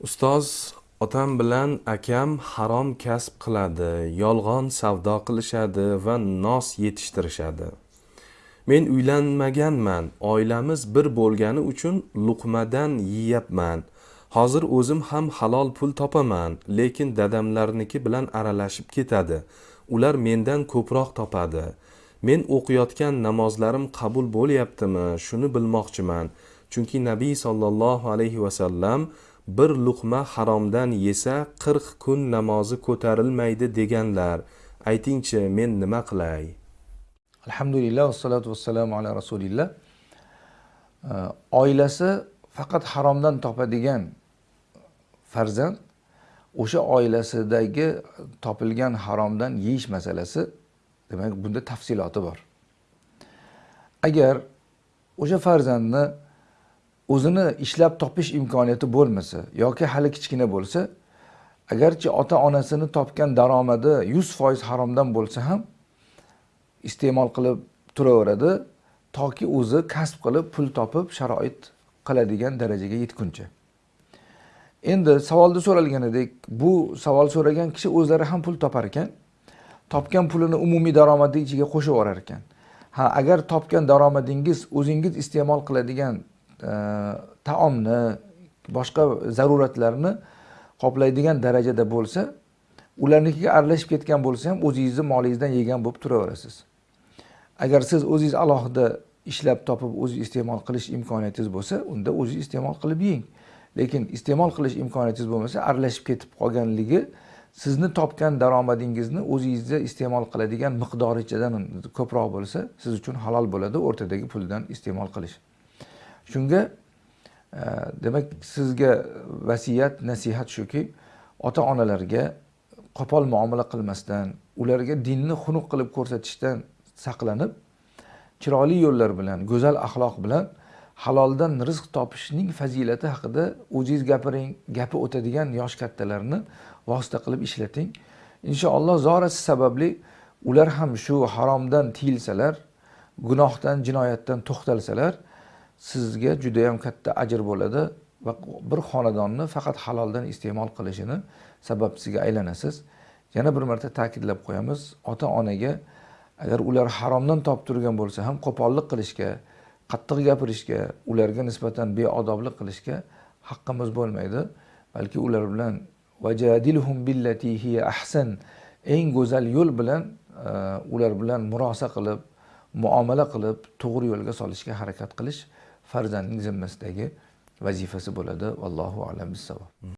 ustoz otam bilan akam harom kasb qiladi yolg'on savdo qilishadi va nos yetishtirishadi. Men uylanmaganman oilamiz bir bo'lgani uchun luqmadan yeyapman hozir o'zim ham halol pul topaman lekin dadamlarniki bilan aralashib ketadi. Ular mendan ko'proq topadi. Men o'qiyotgan namozlarim qabul bo'lyaptimi? Shuni bilmoqchiman. Chunki nabiy sollallohu alayhi vasallam bir luqma haromdan yesa qirq kun namozi ko'tarilmaydi deganlar. Aytingchi men nima qilay? Alhamdulillah vassalotu vassalamu ala rasulillah. Oilasi faqat haromdan topadigan farzand o'sha oilasidagi topilgan haromdan yeyish masalasi demak bunda tafsiloti bor. Agar o'sha farzandni o'zini ishlab topish imkoniyati bo'lmasa yoki hali kichkina bo'lsa agarchi ota onasini topgan daromadi yuz foiz haromdan bo'lsa ham iste'mol qilib turaveradi toki o'zi kasb qilib pul topib sharoit qiladigan darajaga yetguncha. Endi savolda so'ralganidek bu savol so'ragan kishi o'zlari ham pul topar ekan. Topgan pulini umumiy daromadi ichiga qo'shib yuborar ekan ha agar topgan daromadingiz o'zingiz iste'mol qiladigan e, taomni boshqa zaruratlarni qoplaydigan darajada bo'lsa ularnikiga aralashib ketgan bo'lsa ham o'zingizni molingizdan yegan bo'lib turaverasiz. Agar siz o'zingiz alohida ishlab topib o'ziz iste'mol qilish imkoniyatingiz bo'lsa unda o'zingiz iste'mol qilib yeng. Lekin iste'mol qilish imkoniyatingiz bo'lmasa aralashib ketib qolganligi sizni topgan daromadingizni o'zingizda iste'mol qiladigan miqdorichadan ko'proq bo'lsa siz uchun halol bo'ladi o'rtadagi puldan iste'mol qilish. Shunga e, demak sizga vasiyat nasihat shuki ota onalarga qo'pol muomala qilmasdan ularga dinni xunuk qilib ko'rsatishdan saqlanib chiroyli yo'llar bilan go'zal axloq bilan haloldan rizq topishning fazilati haqida o'zingiz gapiring gapi o'tadigan yosh kattalarni vosita qilib ishlating. Inshaalloh zorasi sababli ular ham shu haromdan tiyilsalar gunohdan jinoyatdan to'xtalsalar sizga judayam katta ajr bo'ladi va bir xonadonni faqat haloldan iste'mol qilishini sababchisiga aylanasiz. Yana bir marta ta'kidlab qo'yamiz ota onaga agar ular haromdan topib turgan bo'lsa ham qo'pollik qilishga qattiq gapirishga ularga nisbatan beodoblik qilishga haqqimiz bo'lmaydi. Balki ular bilan vajadilhum billati hiya ahsan eng go'zal yo'l bilan e, ular bilan murosa qilib muomala qilib to'g'ri yo'lga solishga harakat qilish farzandning zimmasidagi vazifasi bo'ladi. Vallohu alam bissavob.